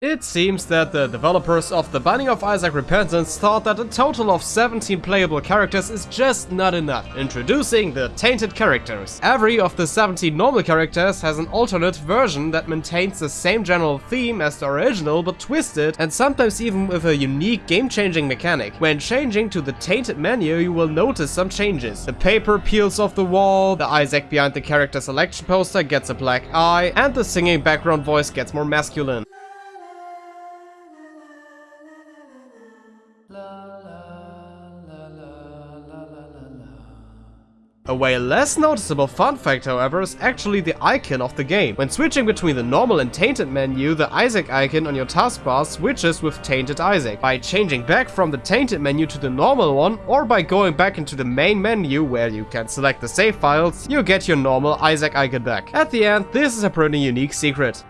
It seems that the developers of The Binding of Isaac Repentance thought that a total of 17 playable characters is just not enough, introducing the Tainted characters. Every of the 17 normal characters has an alternate version that maintains the same general theme as the original but twisted and sometimes even with a unique game-changing mechanic. When changing to the Tainted menu you will notice some changes. The paper peels off the wall, the Isaac behind the character selection poster gets a black eye, and the singing background voice gets more masculine. A way less noticeable fun fact however is actually the icon of the game. When switching between the normal and tainted menu, the Isaac icon on your taskbar switches with tainted Isaac. By changing back from the tainted menu to the normal one, or by going back into the main menu where you can select the save files, you get your normal Isaac icon back. At the end, this is a pretty unique secret.